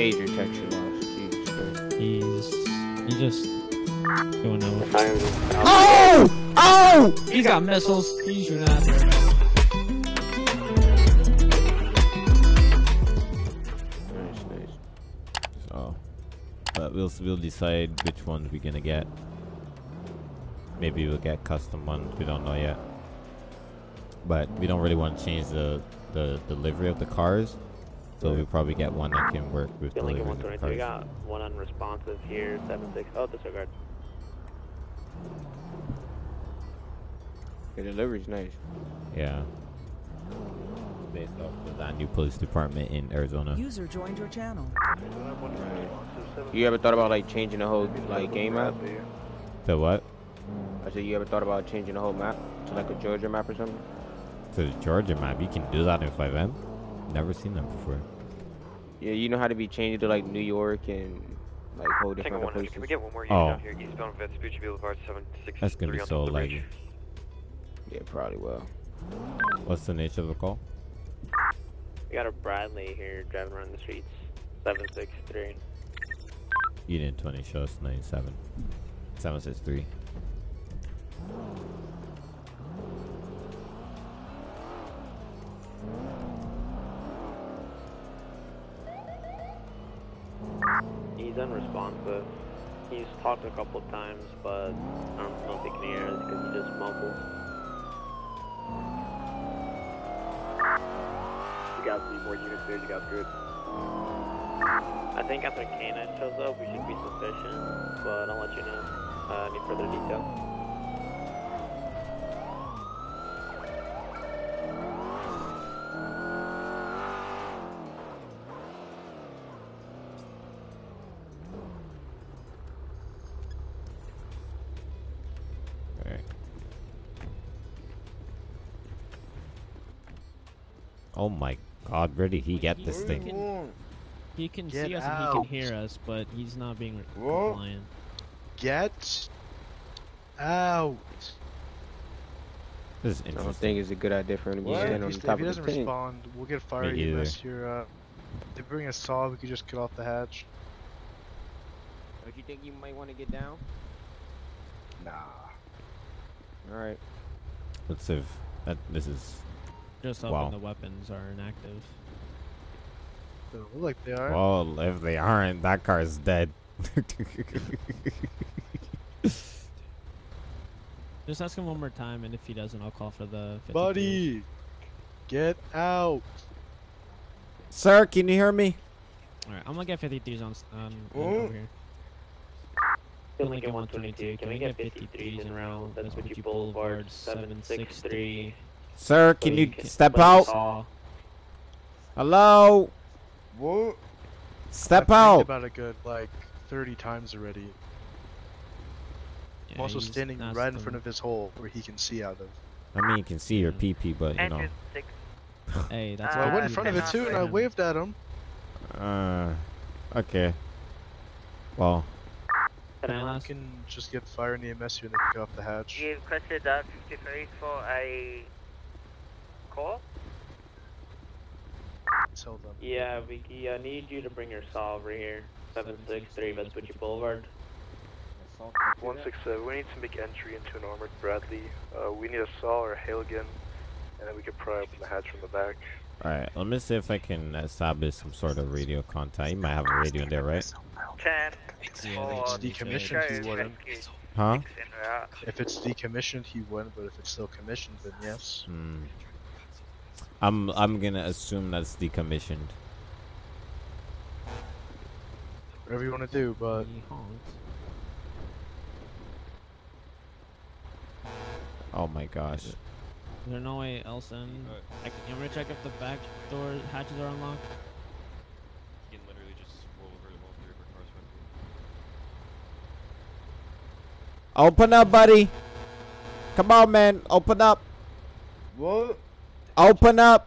age your texture loss. Jesus Christ. He's he just going out. Oh! Oh! He's got missiles. He's shooting at them. Nice, nice. So, but we'll we'll decide which ones we're gonna get. Maybe we'll get custom ones. We don't know yet. But we don't really want to change the the delivery of the cars, so we'll probably get one that can work with Lincoln delivery of the 123, we got one unresponsive here, 7-6. Oh, disregard. The delivery's nice. Yeah. Based off of that new police department in Arizona. User joined your channel. You ever thought about like changing the whole like game map? The what? I said you ever thought about changing the whole map to like a Georgia map or something? To the Georgia map. You can do that in FiveM. Never seen that before. Yeah, you know how to be changed to like New York and like whole different Tango other 100, can we places. get one more unit Oh. down here, eastbound Vespucci Boulevard, 763 That's gonna be so the laggy. Yeah, probably will. What's the nature of the call? We got a Bradley here driving around the streets, 763. Unit 20 shows 97. 763. He's unresponsive. He's talked a couple times, but I don't know if he can hear us because he just mumbles. You guys need more units there, you guys good? I think after K9 shows up, we should be sufficient, but I'll let you know. Uh, any further detail? Where did he get this thing? He can Get see us and he can hear us, but he's not being re- Whoa. compliant. Get out. This is interesting. I don't think it's a good idea for him to be If standing on he, the if top he doesn't respond, we'll get fire Me EMS here. Uh, if they bring a saw, we could just cut off the hatch. Don't you think you might want to get down? Nah. All right. Let's see if that, this is. Just hoping Wow. the weapons are inactive. They don't look like they are. Well, if they aren't, that car is dead. Just ask him one more time, and if he doesn't, I'll call for the 52s. Buddy, get out. Sir, can you hear me? Alright, I'm gonna get 53s on, s- um, on, Oh. on over here. Lincoln 122, can we get 53s in round? That's what you Boulevard, 763. Sir, can you step out? Hello? What? Step I've think out. about a good like 30 times already. I'm also standing not right in front of his hole where he can see out of. I mean, you can see your PP, but you know. Hey, that's So I went in front of it too, and I waved at him. Uh, okay. Well, Can I You can just get fire in the EMS here and they can get off the hatch. You requested uh, 53 for a call? Tell them. Yeah, we uh, need you to bring your saw over here, 763 Vespucci Boulevard. 167, we need to make entry into an armored Bradley. Uh, we need a saw or a Halligan, and then we can pry open the hatch from the back. alright. Let me see if I can establish some sort of radio contact. You might have a radio in there, right? 10 Yeah, for decommissioned, he wouldn't. Huh? six en route. If it's decommissioned, he wouldn't, but if it's still commissioned, then yes. Hmm. I'm I'm gonna assume that's decommissioned. Whatever you want to do, but Oh my gosh. Is there no way else in? I can, you want me to check if the back door hatches are unlocked? You can literally just roll over the whole three of our cars Open up, buddy. Come on, man. Open up. what? Open up.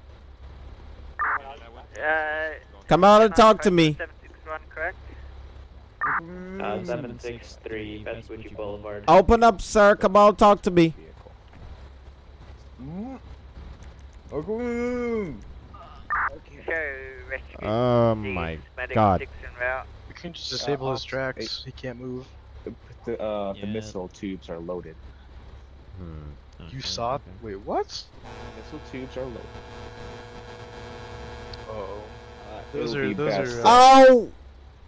Uh, Come out and talk to me. 761, correct? Uh, 763 Vespucci Boulevard. Open up, sir. Come on, talk to me. Oh my god. six en route. We can just disable his tracks. He can't move. The, the, uh, the Yeah. missile tubes are loaded. Hmm. You saw? okay. Wait, what? Missile tubes are loaded. Uh oh. Uh, Those are- those are, uh, Oh!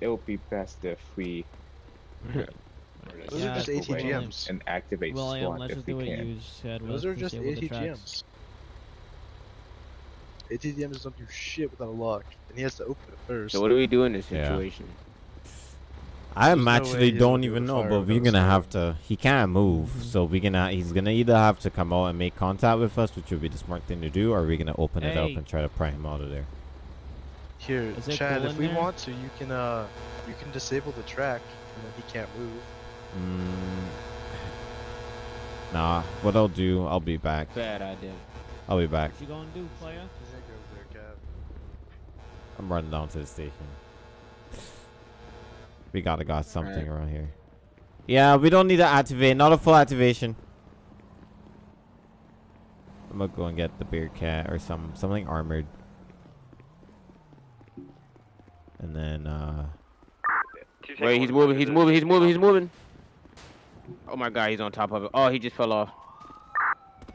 It would be best if we Those Yeah, are just step away ATGMs. and activate William, SWAT if just we what can. you said. Those are just disable the tracks. ATGMs. ATGMs don't do shit without a lock, and he has to open it first. So what do we do in this Yeah. situation? I There's no way actually he'll don't even know, but we're gonna have to. He can't move, Mhm. so we're gonna. He's gonna either have to come out and make contact with us, which would be the smart thing to do, or we're gonna open it up and try to pry him out of there. Here, Is it Chad, cool if we there? want to, you can uh, you can disable the track, and then he can't move. Mm, nah. What I'll do, I'll be back. Bad idea. I'll be back. What you gonna do, player? I'm running down to the station. We gotta got something around here. Yeah, we don't need to activate. Not a full activation. I'm gonna go and get the bear cat or some something armored. And then uh Wait, he's moving. He's moving. He's moving. He's moving. Oh my god, he's on top of it. Oh, he just fell off.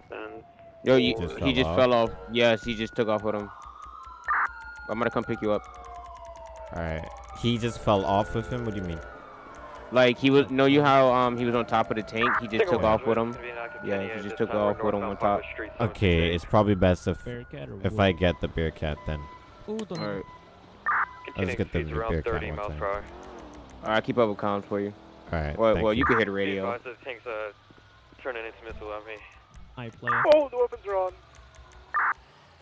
Then Yo, you, Just he fell just off? fell off. Yes, he just took off with him. I'm gonna come pick you up. alright. He just fell off with him? What do you mean? Like he was. Know you how um he was on top of the tank? He just took off with him. Yeah, Yeah, he just took off with him on top. Okay, it's probably best if Bearcat or if? I get the bear cat then. Ooh, don't All right. Let's get the bear cat one time. All right, keep up with comms for you. Alright. Well, well, you. you can hit the radio. Tank's uh, turning into missile on me. Hi, player. Oh, the weapons are on.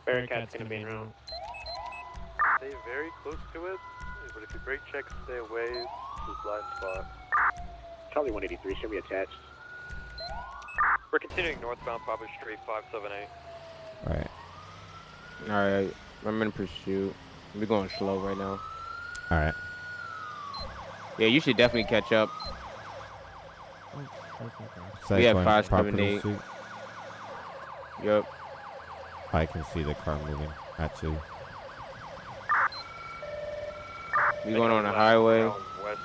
Bearcat's gonna be in round. Stay very close to it, but if you break check, stay away. This is blind spot. Charlie 183, should be attached. We're continuing northbound Papa Street 578. Alright. All right, I'm in pursuit. We're going slow right now. Alright. Yeah, you should definitely catch up. So We have going five, seven, property eight. suit. Yup. I can see the car moving, actually. We going on the highway. West,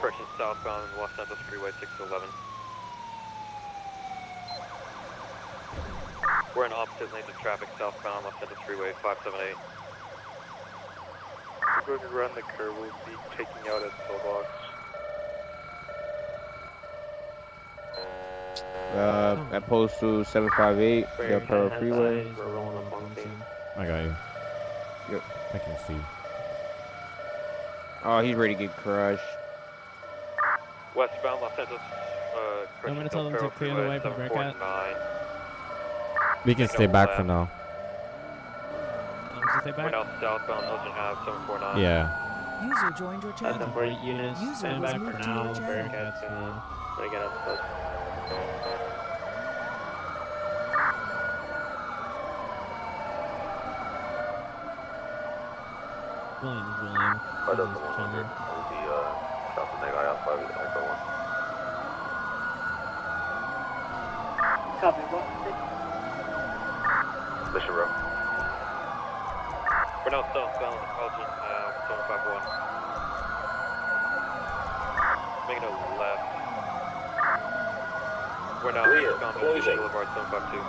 correction southbound Los Santos Freeway 611. We're in opposite lanes of traffic southbound Los Santos Freeway 578. We're going to run the curve. We'll be taking out at Pillbox. Uh, at to 758, the Pearl Freeway. We're rolling up on scene. I got you. Yep. I can see. Oh, he's ready to get crushed. Westbound Los Santos, uh, I'm gonna tell them to clear the way for Bearcat. 749. We can stay a back for now. Um, stay We're back. southbound Ocean Ave 749. Yeah. User joined your channel. That's for units. User Stand back moved for to now. channel. Bearcat's gonna. Gonna get up close. Williams, William. Right up He's to 100. chilling. We'll be uh, south of Neg IL 5 with Echo 1. Copy, what? Mission row. We're now southbound Elgin Ave 751. Making a left. We're now Rear, eastbound closing. Elgin Boulevard 752.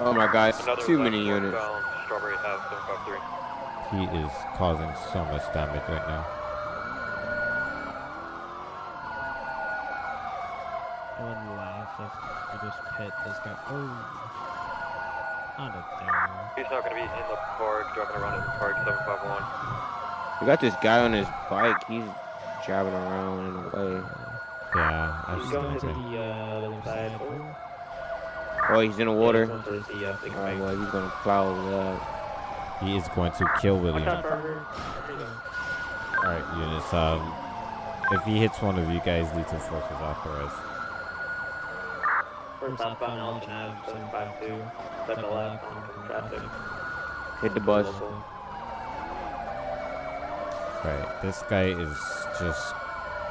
Oh my god, Another too many units. northbound Strawberry Ave 753. He is causing so much damage right now. I wouldn't laugh if we just hit this guy. Oh. Not a damn. He's not gonna be in the park, driving around in the park 751. We got this guy on his bike. He's driving around in the way. Yeah, I've He's seen going to that. the uh, other side. Oh, he's in the water. Yeah, he's going to the, uh, Oh, bank. well, he's gonna plow that. He is going to kill William. Watch out, Parker. Alright, units. Um, if he hits one of you guys, lethal force is authorized. We're southbound Elgin Ave 752. Step left traffic. Hit the bus. Right, this guy is just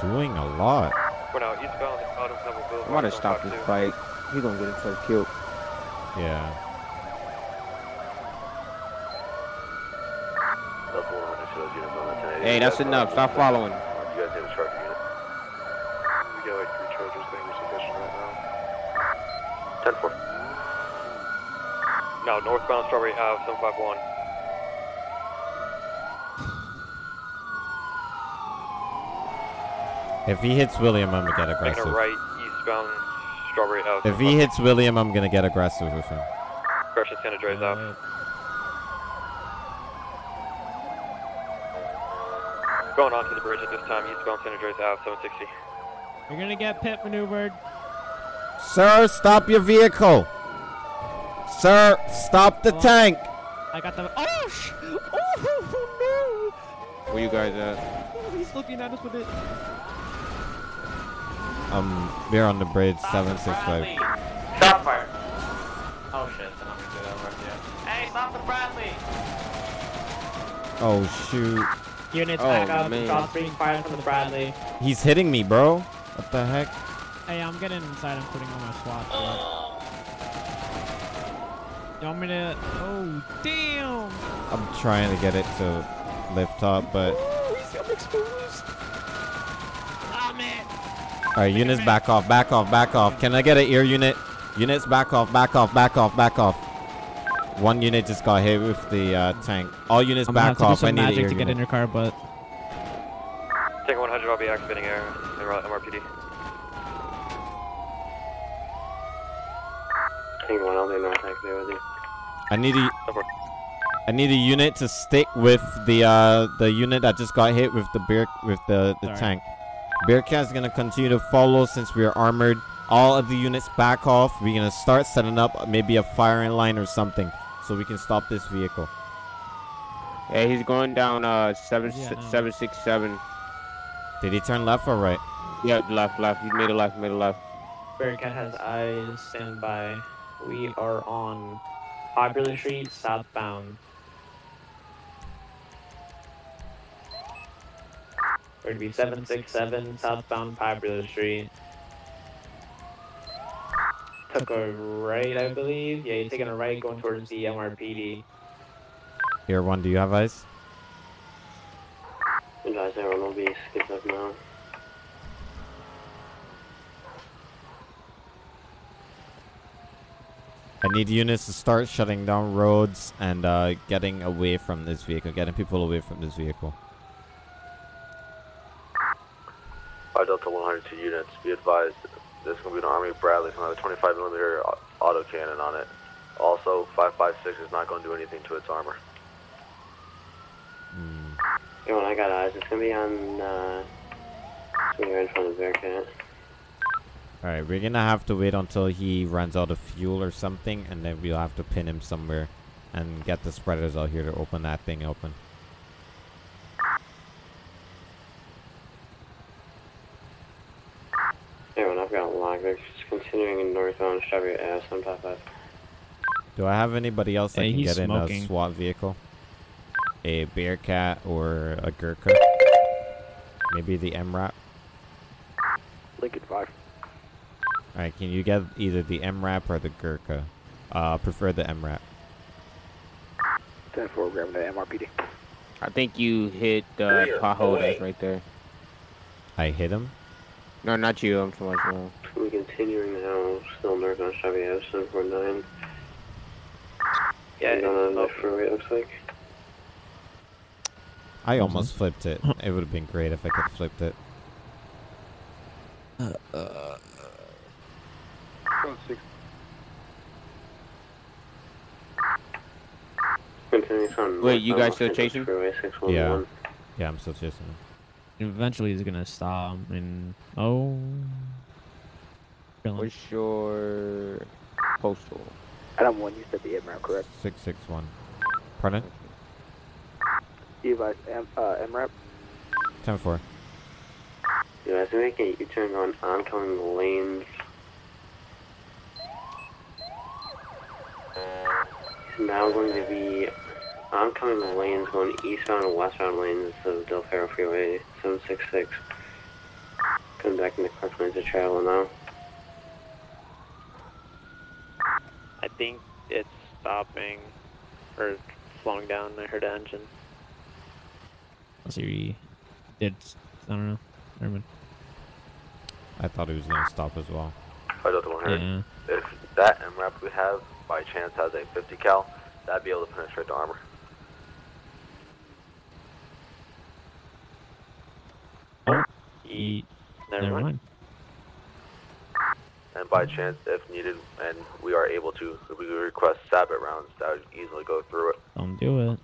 doing a lot. We're now eastbound Autumn Pebble Boulevard. I'm gonna stop this 752. bike. He's gonna get himself killed. Yeah. Delta 100 shows units on that 1080. Hey, that's enough. Stop following. You guys need a charger unit. We got like three chargers. I think we're sufficient right now. 10 4. No, northbound Strawberry Ave, 751. If he hits William, I'm gonna get Making aggressive. a right, eastbound Strawberry Ave. If he hits William, I'm gonna get aggressive with him. Correction, San Andreas Ave. Uh, Going onto the bridge at this time, eastbound San Andreas Ave, 760. You're gonna get pit maneuvered. Sir, stop your vehicle. Sir, stop the Oh. tank. I got the. Oh, sh- oh no. Where you guys at? no! He's looking at us with it. Um, we're on the bridge, 765. Stop fire. Oh shit, then I'm gonna do that right here. Hey, stop the Bradley! Oh shoot. Units Oh, back up. man. Shots being fired from the Bradley. He's hitting me, bro. What the heck? Hey, I'm getting inside. I'm putting on my SWAT. gear. You want me to? Oh, damn! I'm trying to get it to lift up, but Oh, he's I'm exposed. Ah, man. Alright, units back off, back off, back off. Can I get an ear unit? Units back off, back off, back off, back off. One unit just got hit with the uh, tank. All units I'm gonna have back to off. do I some need magic ear to get in your car, but Take 100, I'll be activating air in MRPD. Tango 1, I'll be north activate with you. I need a Over. I need a unit to stick with the uh the unit that just got hit with the beer with the, the Sorry. tank. Bearcat's gonna continue to follow since we are armored. All of the units back off. We're gonna start setting up maybe a firing line or something so we can stop this vehicle. Yeah, he's going down uh seven Yeah, no. seven six seven. Did he turn left or right? Yeah, left, left. He made a left, made a left. Bearcat has eyes, stand by. We are on Popular Street, southbound. We're going to be 767 southbound Popular Street. Took a right, I believe. Yeah, you're taking a right going towards the MRPD. Here one, do you have eyes? Advise everyone will be skipped up now. I need units to start shutting down roads and uh, getting away from this vehicle, getting people away from this vehicle. 5 Delta 102 units, be advised, there's going to be an Army Bradley, it's going to have a 25 millimeter au- auto cannon on it. Also, 556 is not going to do anything to its armor. Hmm. Hey, when I got eyes, it's gonna be on, uh, it's gonna be right in front of the Bearcat. Alright, we're gonna have to wait until he runs out of fuel or something, and then we'll have to pin him somewhere and get the spreaders out here to open that thing open. Hey, when I've got locked, they're just continuing in northbound Chevy Ave, 755. Do I have anybody else that Hey, can he's get in a SWAT vehicle? A Bearcat or a Gurkha? Maybe the MRAP? Lincoln 5. Alright, can you get either the MRAP or the Gurkha? Uh, prefer the MRAP. 10 4, grabbing the MRPD. I think you hit the pothole that's right there. I hit him? No, not you. I'm so much wrong. We're continuing now, still northbound Chevy Ave, 749. Yeah, on the freeway, it looks like. I almost flipped it. It would have been great if I could have flipped it. Uh, uh, continuing on Wait, you guys still chasing? Freeway 611. Yeah. Yeah, I'm still chasing him. eventually he's gonna stop. And oh, Chilling. What's your postal? Adam 1, you said the MRAP, correct? 661. Pardon? Device M, uh, MRAP? 10 4. Yeah, as we make a U-turn on oncoming lanes. Now going to be oncoming lanes going eastbound and westbound lanes of Del Perro Freeway 766. Coming back into correct lanes of travel now. I think it's stopping or slowing down. I heard the engine. Oh, Unless he did. I don't know. Never mind. I thought he was gonna stop as well. Five Delta 100. Yeah. If that MRAP we have by chance has a 50 cal, that'd be able to penetrate the armor. Oh, he. Never Never mind. mind. And by chance, if needed, and we are able to, if we request sabot rounds, that would easily go through it. Don't do it.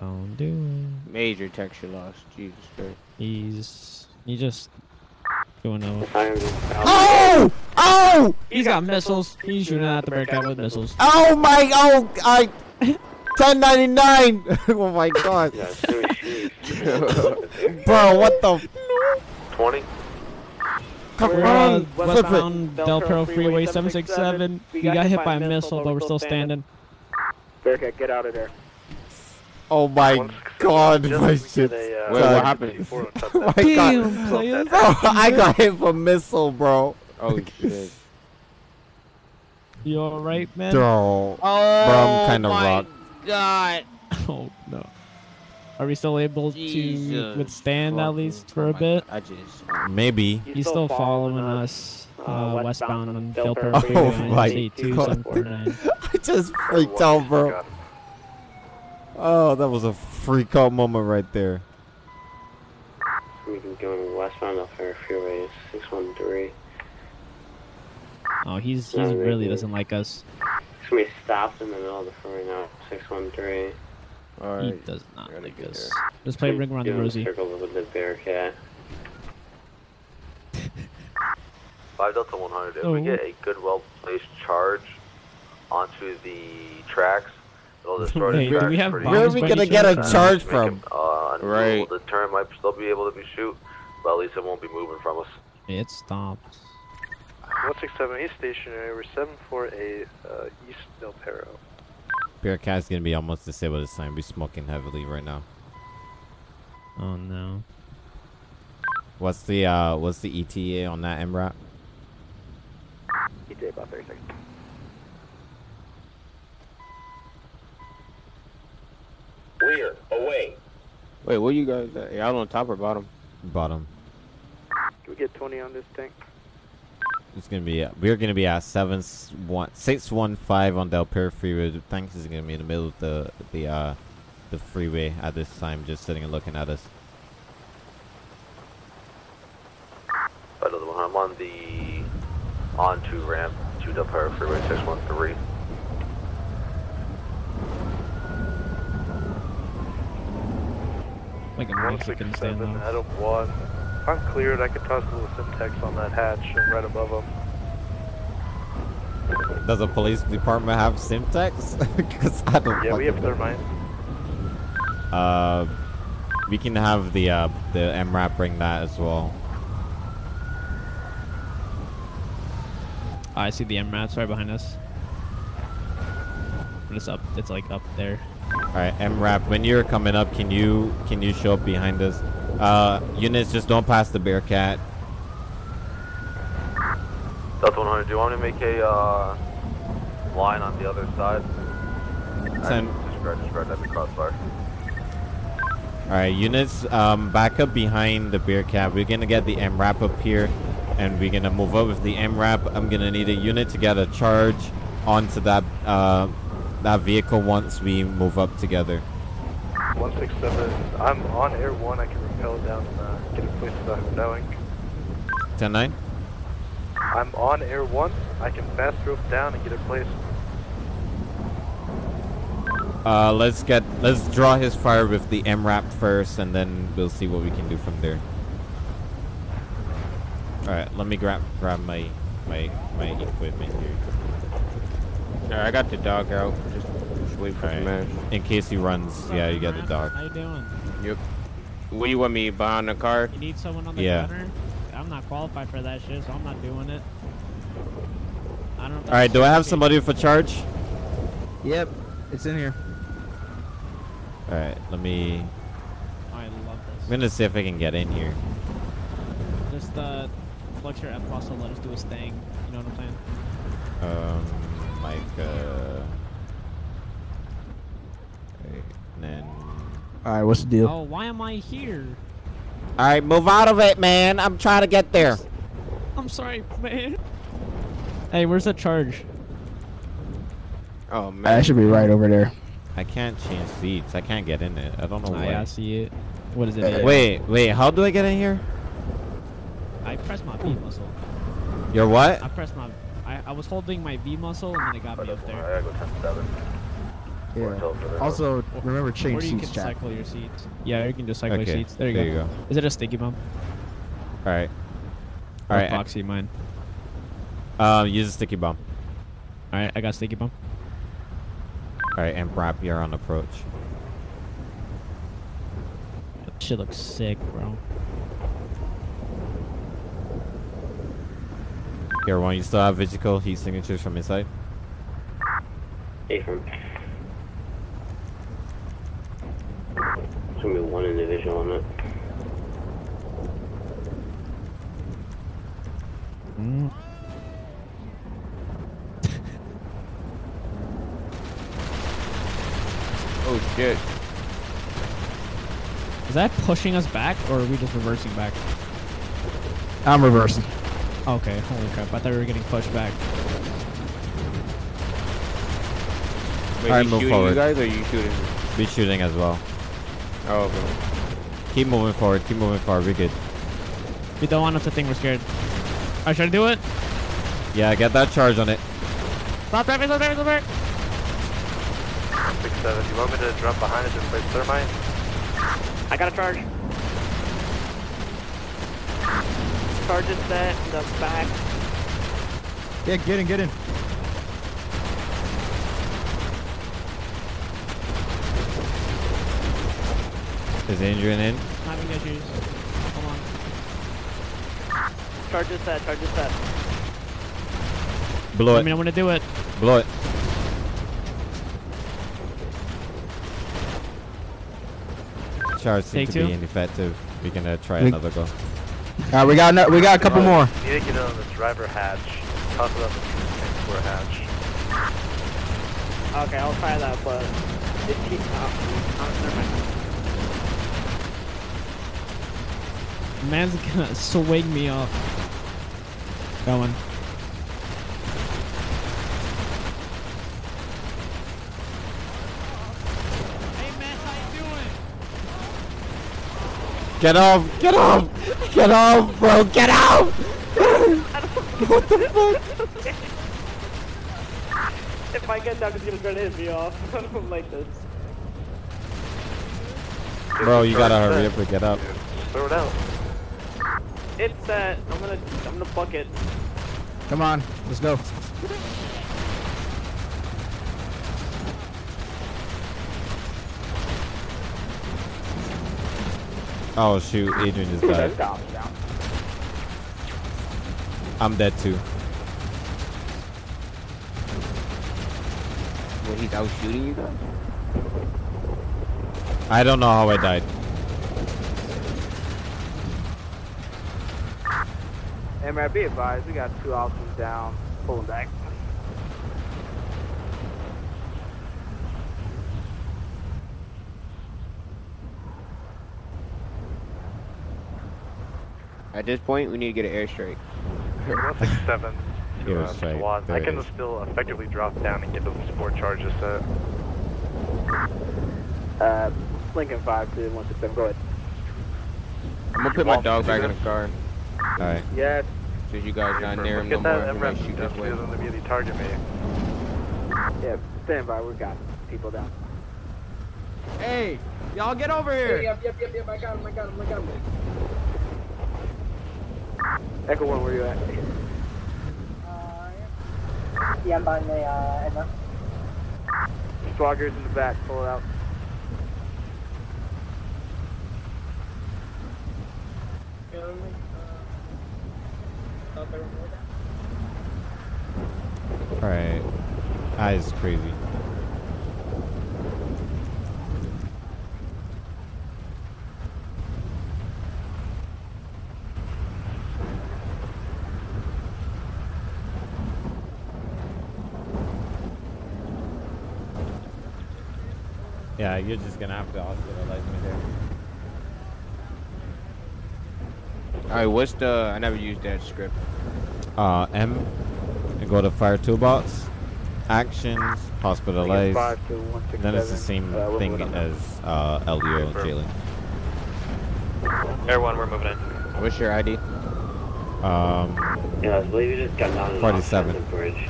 Don't do it. Major texture loss. Jesus Christ. He's. He just. Doing a. Oh! Oh! He's got missiles. He's shooting at the Bearcat with missiles. Oh my! Oh, I. 1099. oh my god. Bro, what the? 20? Come We're on, on flip it. westbound Del Perro Freeway 767. We got hit by a missile, but we're still standing. Bearcat, get out of there. Oh my god, my shit. uh, Wait, what happened? Oh my god. players. Bro, I got hit for missile, bro. Oh shit. You alright, man? Bro. Oh I'm kinda my rocked. God. Oh no. Are we still able Jesus to withstand at least for a bit? I just. Maybe. He's still following us uh, westbound on Del Perro Oh my God. I just freaked out, bro. Oh, that was a freak out moment right there. We can go westbound Del Perro Freeway 613. Oh, he's he's really doesn't like us. It's gonna be stopped in the middle of the freeway now. 613. He does not like get us. Let's play Ring Around the Doing a Rosie. Circle with the Bearcat. 5 Delta 100. If we Oh. get a good, well placed charge onto the tracks, it'll destroy Hey, the do tracks we have pretty bombs Where are we gonna get a charge from? him, uh. Right. The turret might still be able to be shoot, but at least it won't be moving from us. It stopped. 167 East stationary, we're 748 uh, East Del Perro. Bearcat's gonna be almost disabled this time. We're smoking heavily right now. Oh no. What's the uh what's the ETA on that MRAP? ETA about 30 seconds. Rear, away. Wait, where you guys at? Y'all on top or bottom? Bottom. Can we get 20 on this tank? It's gonna be we're gonna be at seven s- one six one five on Del Perro Freeway. The tank is gonna be in the middle of the the uh the freeway at this time, just sitting and looking at us. 5 Delta 100. I'm on the onto ramp to Del Perro Freeway 613. Like a Mexican stand 167 off. Adam 1. If I'm cleared, I could toss a little Semtex on that hatch and right above him. Does the police department have Semtex? Because I don't. Yeah, we have fucking know. thermite. Uh, we can have the uh the MRAP bring that as well. Oh, I see the MRAPs right behind us. But it's up. It's like up there. All right, MRAP. When you're coming up, can you can you show up behind us? Uh, units, just don't pass the Bearcat. Delta 100, do you want me to make a uh, line on the other side? Ten. Disregard, disregard, that'd be crossfire. All right, units, um, back up behind the Bearcat. We're gonna get the MRAP up here, and we're gonna move up with the MRAP. I'm gonna need a unit to get a charge onto that uh that vehicle once we move up together. 167, I'm on air 1, I can rappel down and uh, get it placed without him knowing. 10-9. I'm on air 1, I can fast rope down and get it placed. Uh, let's get let's draw his fire with the MRAP first, and then we'll see what we can do from there. All right, let me grab grab my my my equipment here. Alright, I got the dog out. Just, just wait for right. man. In case he runs, yeah, you got the dog. How you doing? Yep. What do you want me behind the car? You need someone on the Yeah. counter? I'm not qualified for that shit, so I'm not doing it. I don't. All right, do I have somebody for charge? Yep, it's in here. All right, let me. I love this. I'm gonna see if I can get in here. Just uh, flex your F muscle, let us do his thing. You know what I'm saying? Um, like uh, okay, and then All right, what's the deal? Oh, why am I here? All right, move out of it, man. I'm trying to get there. I'm sorry, man. Hey, where's the charge? Oh man. That should be right over there. I can't change seats. I can't get in it. I don't know Oh, why. yeah, I see it. What is it? Wait, wait. How do I get in here? I pressed my V muscle. Your what? I pressed my. I, I was holding my V muscle and then it got me up there. I gotta go 10-7. Yeah. Also, remember Or change you seats, can chat. cycle your seats. Yeah, you can just cycle Okay, your seats. There you there go. you go. Is it a sticky bomb? All right. Or All right. Proxy mine. Um, use a sticky bomb. All right, I got sticky bomb. All right, and Brap, you're on approach. That shit looks sick, bro. Here, one, you still have Vigical heat signatures from inside? Affirm. There's gonna be one individual on it. Mm. Oh shit. Is that pushing us back or are we just reversing back? I'm reversing. Okay, holy crap. I thought we were getting pushed back. Wait, Alright, you move shooting forward. you guys or you shooting? Be shooting as well. Oh, okay. Keep moving forward. Keep moving forward. We're good. We don't want them to think we're scared. Alright, should I do it? Yeah, get that charge on it. Stop driving, stop driving, stop driving! Six seven. You want me to drop behind it and place thermite? I got a charge. Charge is set in the back. Yeah, get in, get in. Is Adrian in? Having issues. Hold on. Charge is set. Charge is set. Blow it. I mean, I'm gonna do it. Blow it. Charge seems Take to be ineffective. We're gonna try We- another go. All right, we got no, we got a couple more. You need to get on the driver hatch. Toss it up the tank floor hatch. Okay, I'll try that, but it keeps. Uh, uh, never mind. Man's gonna swing me off. Going. Hey man, how you doing? Get off! Get off! Get off, bro! Get off! what the fuck? If I get down, he's gonna try to hit me off. I don't like this. Bro, you gotta hurry up and get up. Throw it out. It's set. I'm gonna. I'm gonna fuck it. Come on, let's go. Oh shoot, Adrian just died. I'm dead too. Well, he's out shooting you guys. I don't know how I died. Hey be advised, we got two officers down, pulling back. At this point, we need to get an airstrike. One six seven. Give To, uh, straight. SWAT. I can it is. still effectively drop down and get those support charges set. Uh, Lincoln 5 to 167, go ahead. I'm gonna put my dog back in the car. Alright. Yes. Since you guys not near him no Get more, that I'm gonna shoot this way. doesn't immediately target me. Yeah, stand by, we got people down. Hey, y'all get over here. Yep, yep, yep, yep, I got him, I got him, I got him. Echo 1, where you at? Uh, yeah, I'm behind the uh, Emma. Swaggers in the back, pull it out. Alright. That is crazy. Yeah, you're just gonna have to hospitalize me there. All right, what's the? I never used that script. Uh, M, and go to fire toolbox, actions, hospitalize. five Then it's the same uh, thing as uh, LDO and Jalen. Air one, we're moving in. What's your ID? Um, Yeah, I believe you just got down an 47. offensive bridge.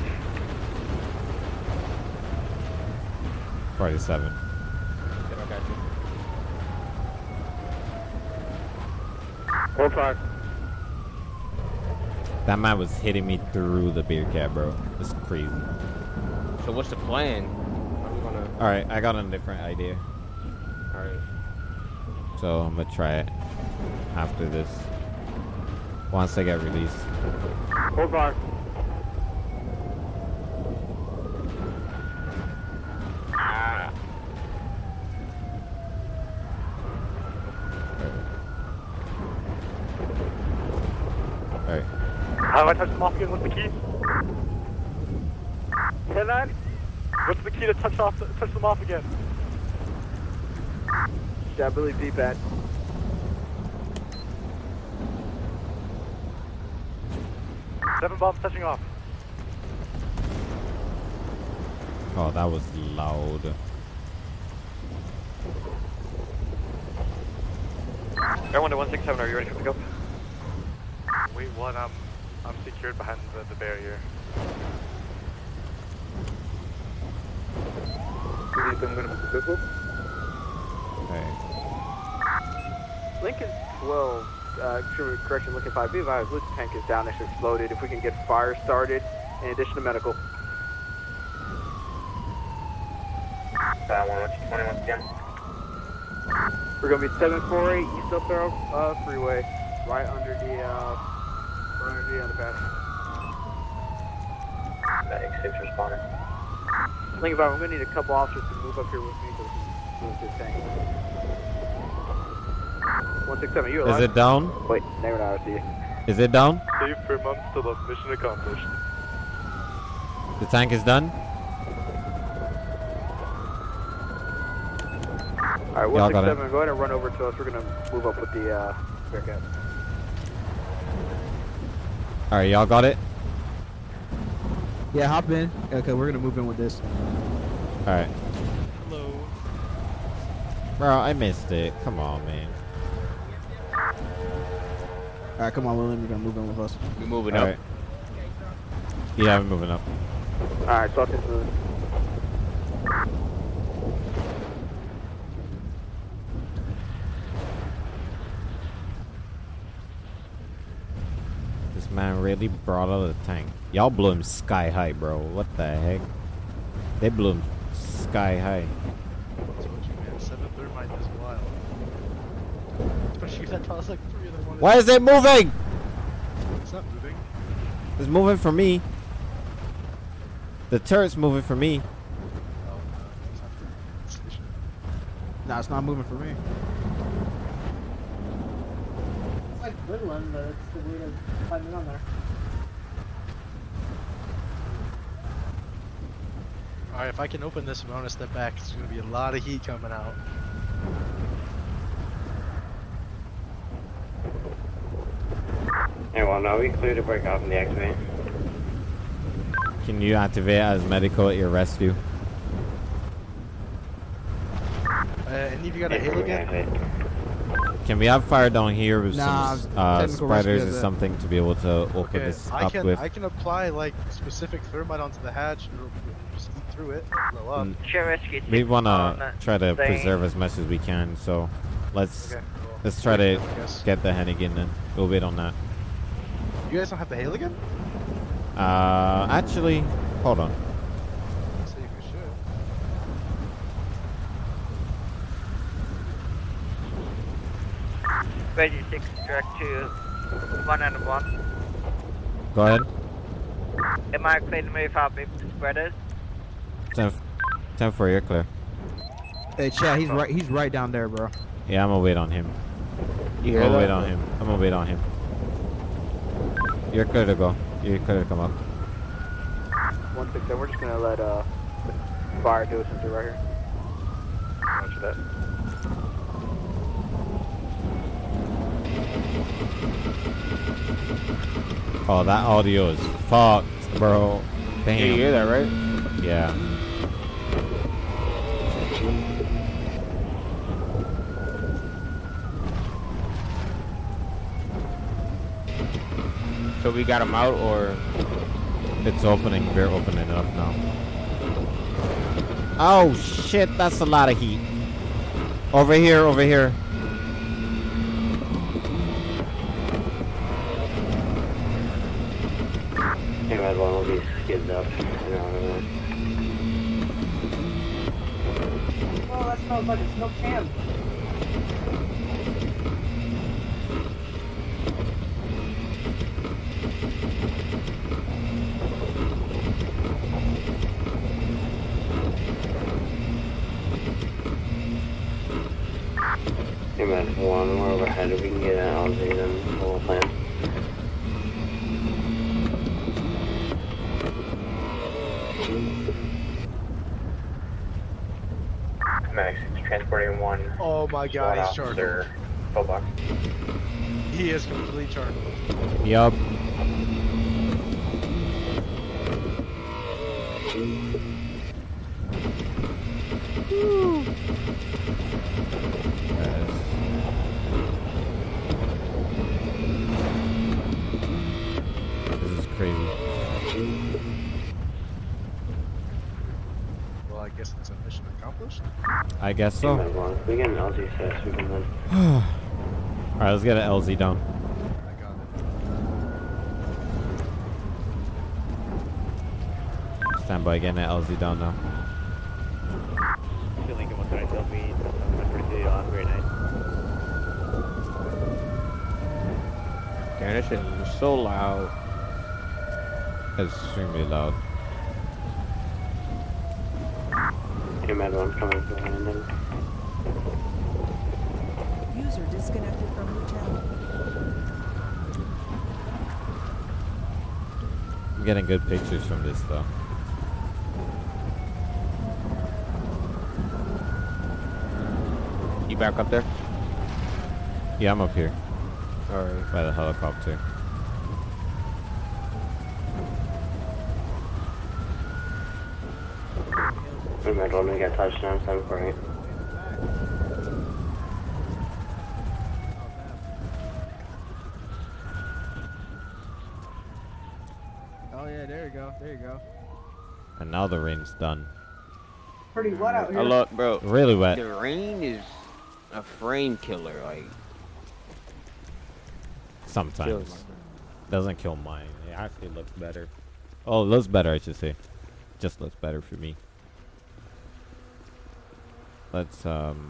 47. Hold five. That man was hitting me through the Bearcat, bro. It's crazy. So what's the plan? How we gonna? All right, I got a different idea. All right. So I'm gonna try it after this. Once I get released. Hold five. All right. How do I touch them off again? What's the key? Ten nine. What's the key to touch off touch them off again? Yeah, I believe D-pad. Seven bombs touching off. Oh, that was loud. Air one to 167, are you ready for pickup? Wait, one. I'm um, I'm secured behind the, the barrier. I'm gonna move the vehicle. Okay. Lincoln 12, uh, true correction, Lincoln 5, be advised, Luke's tank is down, it's exploded. If we can get fire started, in addition to medical. 121 again. We're gonna be 748 East Del Perro uh, Freeway, right under the, uh, right under the underpass. Medic 6 responding. Lincoln 5, I'm gonna need a couple officers to move up here with me so we move this tank. 167, you Is it down? Wait, never know, I see you. Is it down? Safe for months to the mission accomplished. The tank is done? Alright, Y'all got it. 167, go ahead and run over to us. We're gonna move up with the, uh, Bearcat. All right, y'all got it? Yeah, hop in. Okay, we're gonna move in with this. All right. Hello. Bro, I missed it. Come on, man. All right, come on, William. You're gonna move in with us. We're moving All up. right. Yeah, I'm moving up. Alright, talk this through. This man really brought out the tank. Y'all blew him sky high, bro. What the heck? They blew him sky high. Seven thermite is wild. Especially that was like three of them. on Why is it moving? It's not moving. It's moving for me. The turret's moving for me. Oh, nah, it's not moving for me. It's like a good one, but it's the way to find it on there. Alright, if I can open this and I want to step back, it's going to be a lot of heat coming out. Hey, well, now we clear to break off and deactivate. Can you activate as medical at your rescue? Uh, any of you got a Halligan? Can we have fire down here with Nah, some uh, technical spiders or something to be able to open Okay, this I up can with? I can apply like specific thermite onto the hatch and just eat through it, blow up. Mm, we want to try to preserve as much as we can, so let's Okay, cool. let's try to I get the Halligan then. We'll wait on that. You guys don't have the Halligan? Uh, actually, hold on. See if we should. Ready six track to one and one. Go ahead. Am I clear to move up with the spreaders? Ten, ten for you're clear. Hey, Chad, he's right. He's right down there, bro. Yeah, I'm gonna wait on him. You hear I'm gonna that? wait on him. I'm gonna wait on him. You're clear to go. You're clear to come up. 167, we're just gonna let, uh, fire do it since they're right here. Roger that. Oh, that audio is fucked, bro. Damn. Yeah, you hear that, right? Yeah. So we got him out, or It's opening. We're opening it up now. Oh shit, that's a lot of heat. Over here, over here. Hey, Red One will be skidded up. You know, Oh, that smells like a smoked ham. Hey, man, one more overhead. If we can get an LZ, then we'll plan. Max, transporting one. Oh my god, he's charged. officer, full box. He is completely charged. Yup. This is crazy. Well, I guess it's a mission accomplished. I guess Hey, so. Red One, if we get an LZ fast, we can win. Alright, let's get an LZ down. Stand by getting an LZ down now. Lincoln 130 LB, 142 on grade 9. damn, that shit is so loud. It's Extremely loud. Hey, Red One, coming behind them. User disconnected from your channel. I'm getting good pictures from this though. You back up there? Yeah, I'm up here. Alright. By the helicopter. Hey, Red One, we got touchdown, 748. Oh yeah, there you go. There you go. And now the rain's done. Pretty wet out here. I look, bro. Really wet. The rain is a frame killer. Like Sometimes. Doesn't kill mine. It actually looks better. Oh, it looks better, I should say. Just looks better for me. Let's, um...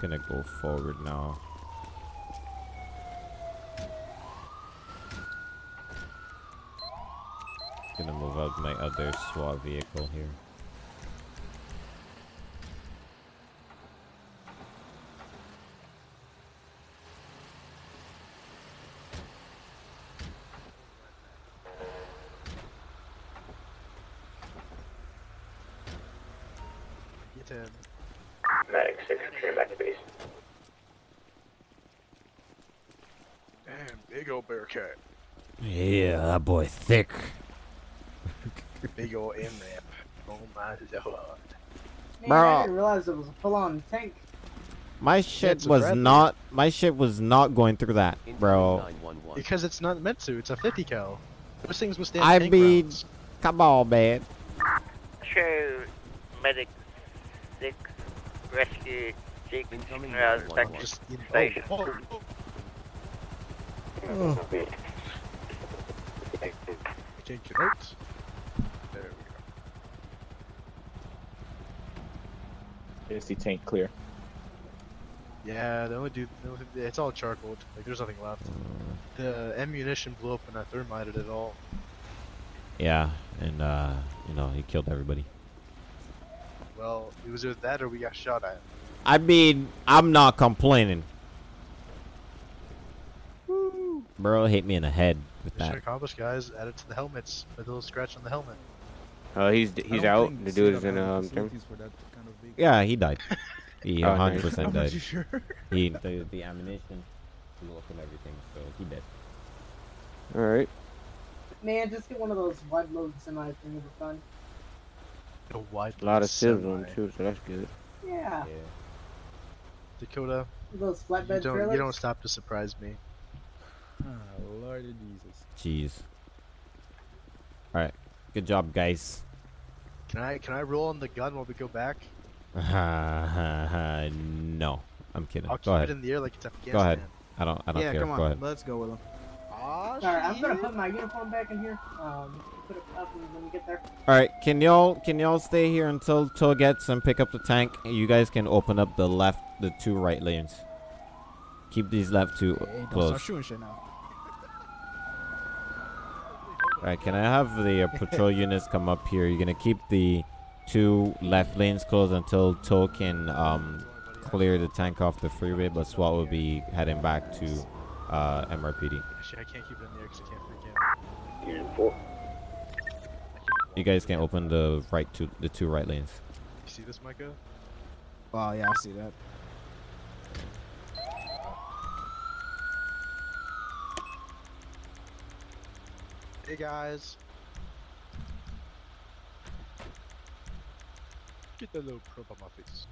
Gonna go forward now. Gonna move out my other SWAT vehicle here. Get him. Medic 6, return back to base. Damn, big old Bearcat. Yeah, that boy thick. Big old MRAP. Oh my lord. Man, Bro. I didn't realize it was a full-on tank. My shit was Bradley. not. My shit was not going through that, bro. Because it's not meant to. It's a 50 cal. Those things withstand I tank mean, rounds. come on, man. Show medic six rescue Jake around back to Just, you know, station. oh, oh, oh. Take your notes. There we go. Tank clear. Yeah, they only do. they only- It's all charcoal. Like there's nothing left. The ammunition blew up when I thermited it all. Yeah, and uh, you know, he killed everybody. Well, it was either that or we got shot at. I mean, I'm not complaining. Bro hit me in the head. with Mission that. accomplished, guys. Add it to the helmets. Put a little scratch on the helmet. Uh, he's he's out. The dude is in um. Germ- Yeah, he died. He Oh, 100 nice. percent How died. much you sure? He the, the ammunition blew up and everything, so he dead. All right. Man, just get one of those wide load semis thing will be fun. A wide A lot of semi. silver on them too, so that's good. Yeah. yeah. Dakota, Those you flatbed don't, trailers. you don't stop to surprise me. Oh, Lord of Jesus. Jeez. All right, good job, guys. Can I can I roll on the gun while we go back? no, I'm kidding. I'll Go keep ahead. it in the air like it's Go ahead. I don't. I don't yeah, care. come on. Go ahead. Let's go with him. Ah, Alright, I'm gonna put my uniform back in here. Um, put it up when we get there. All right, can y'all can y'all stay here until Till gets and pick up the tank? You guys can open up the left, the two right lanes. Keep these left two Hey, don't start shooting shit now. All right, can I have the uh, patrol units come up here? You're gonna keep the two left lanes closed until Till can um, clear the tank off the freeway, but SWAT will be heading back to uh, MRPD. Actually, I can't keep it in the air because I can't freak out. Unit 4. You guys can open the right two, the two right lanes. You see this, Micah? Oh, yeah, I see that. Hey guys. Get that little probe on my face.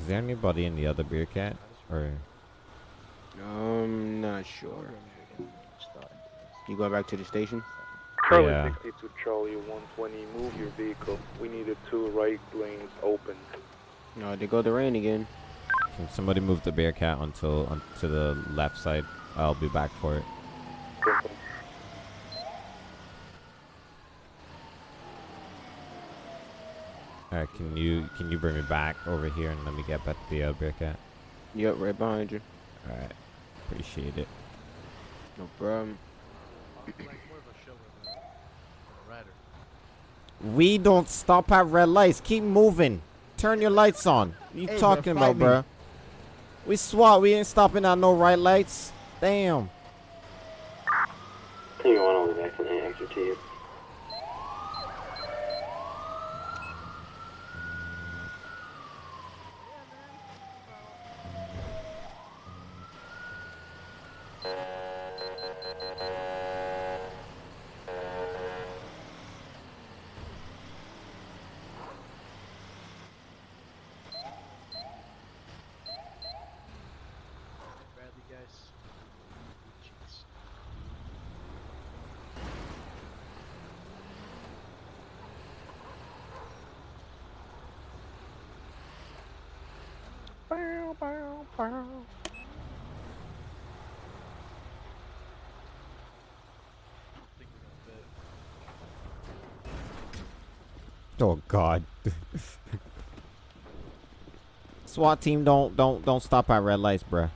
Is there anybody in the other Bearcat? Or Um, not sure. You going back to the station? Charlie Yeah. 62 Charlie 120, move your vehicle. We needed two right lanes open. No, they go the rain again. Can somebody move the Bearcat until onto the left side? I'll be back for it. Alright, can you can you bring me back over here and let me get back the uh, Bearcat? Yep, right behind you. Alright, appreciate it. No problem. We don't stop at red lights. Keep moving. Turn your lights on. What you Hey, talking bro, about, fight me. bruh? We SWAT. We ain't stopping at no right lights. Damn. Tango 1 all the way back to the extra to you. Bradley, guys. Jeez. Bow, bow, bow. think we're gonna fit. Oh God. SWAT team, don't don't don't stop at red lights, bruh.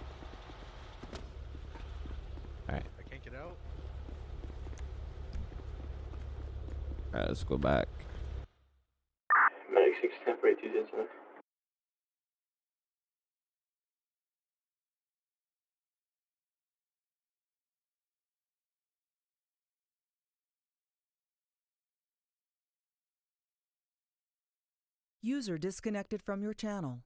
Alright. I can't get out. Alright, let's go back. User disconnected from your channel.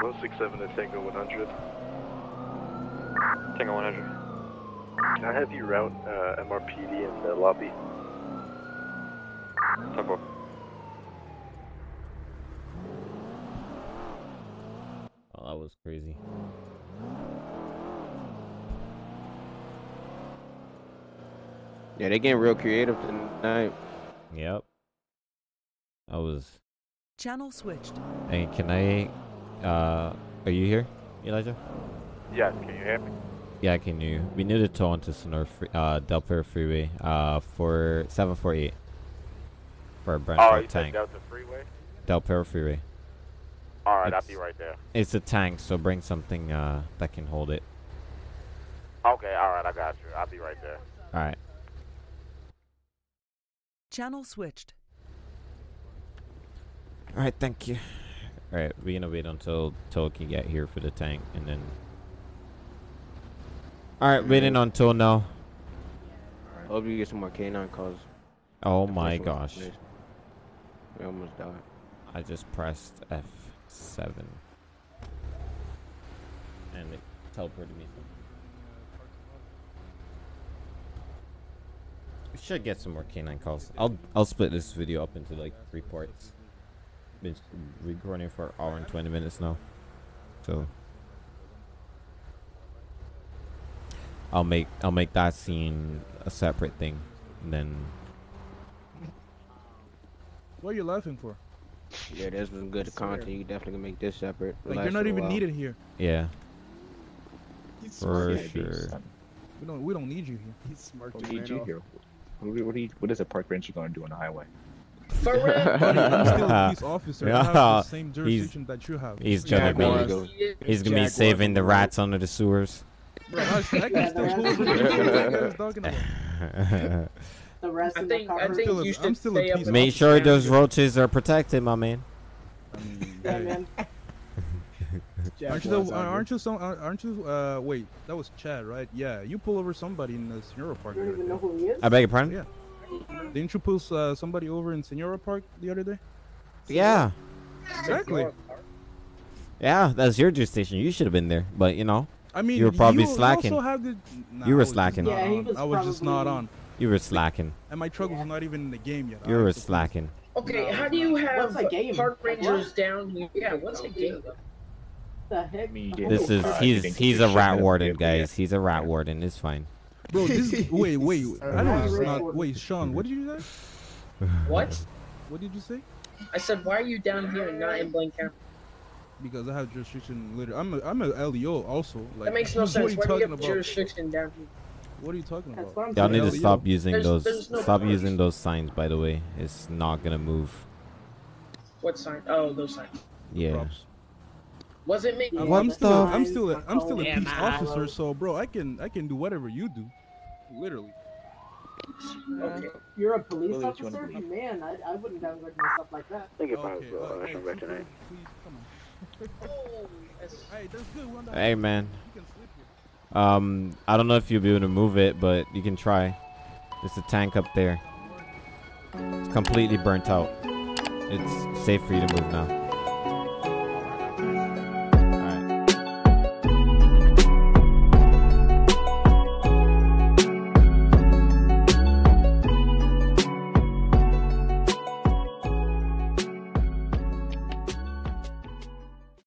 One six seven to Tango 100. Tango 100. Can I have you route uh, MRPD in the lobby? Tempo. Oh, that was crazy. Yeah, they getting real creative tonight. Yep. I was. Channel switched. Hey, can I? Uh, are you here, Elijah? Yes, can you hear me? Yeah, can you? We need to tow onto Senora free, uh, Del Perro Freeway, uh, for 748. For a brand Oh, truck you said tank. Delta Freeway? Del Perro Freeway. Alright, I'll be right there. It's a tank, so bring something, uh, that can hold it. Okay, alright, I got you. I'll be right there. All right. Channel switched. All right. Thank you. All right. We're gonna wait until Tow can get here for the tank, and then. All right. Waiting on Tow now. Hope you get some more canine calls. Oh my gosh. amazing. We almost died. I just pressed F7. And it teleported me. We should get some more canine calls. I'll I'll split this video up into like three parts. Been recording for an hour and 20 minutes now. So I'll make I'll make that scene a separate thing. And then What are you laughing for? Yeah, this was good content. You definitely can make this separate. Like Last you're not even while. needed here. yeah. He's For smart. sure. We don't we don't need you here. He's smart. What to do you do know. here? What, do- what, you, what is a park ranger going to do on the highway? Buddy, I'm still a police officer. I have the same He's- that you have. He's gonna be he's gonna be saving the rats under the sewers. Bro, I, I can Yeah, still the rest- over the what you guys talking about. The rest I of think the I think still a- you I'm should still stay up. piece in of- Make sure those roaches are protected, my man. Yeah, man. Aren't you, the, aren't you some? Aren't you? Uh, wait, that was Chad, right? Yeah, you pull over somebody in the Senora Park. You don't even know who he is. I beg your pardon? Yeah. Didn't you pull uh, somebody over in Senora Park the other day? Yeah. Exactly. Yeah, that's your jurisdiction. You should have been there, but you know, I mean, you were probably you, you slacking. also have the, nah, You were slacking. not Yeah, he was I was just not on, You were slacking. and my truck was not even in the game yet. You were was- slacking. Okay, No. how do you have What's game? park rangers what? down here? Yeah, what's a game? The heck? This is he's he's a rat warden, guys. He's a rat warden. It's fine. Bro, this wait, wait. I know it's not. warden. Wait, Sean, what did you say? What? What did you say? I said, why are you down here and not in Blaine County? Because I have jurisdiction. Later, I'm a I'm a LEO also. Like, that makes no what sense. Are you Why do talking you have about? jurisdiction down here? What are you talking That's about? Y'all saying. need to LEO. stop using There's- those. there's no Stop cars. using those signs. By the way, it's not gonna move. What sign? Oh, those signs. Yeah. Props. Was it me? Yeah, I'm, I'm still, I'm still, a, my I'm still a colors, peace my officer, so bro, I can, I can do whatever you do, literally. Okay. You're a police Willie, do you officer? Man, I, I wouldn't have like myself like that. Thank you, Okay, for uh, hey, come back tonight. please, come on. Oh, that's- Hey, that's good. we're on the Hey man. You can sleep here. Um, I don't know if you'll be able to move it, but you can try. There's a tank up there. It's completely burnt out. It's safe for you to move now.